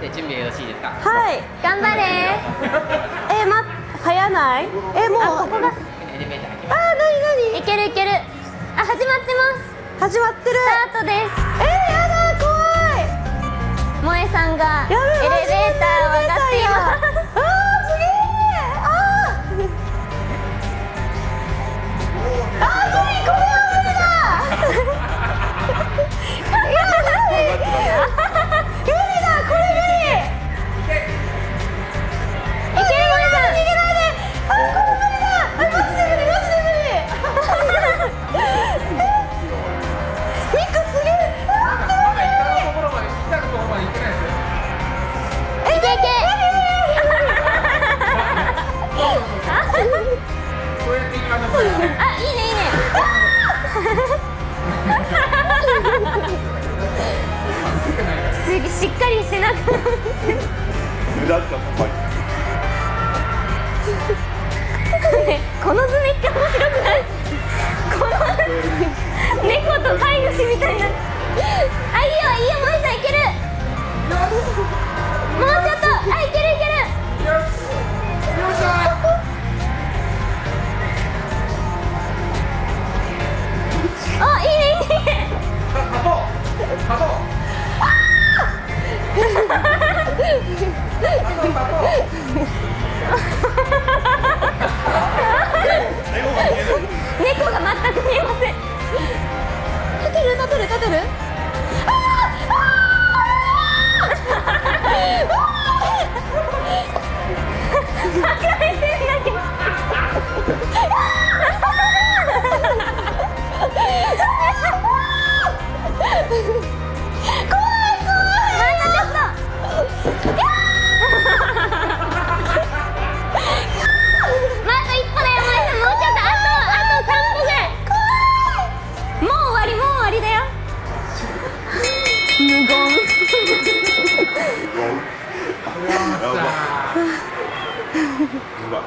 で準備よろしいですか？はい頑張れ。えま早ない？えもう。ここが。ああなになに？いけるいける。あ始まってます。始まってる。スタートです。えー無駄ったここの図面って面白くないこの kadarı うま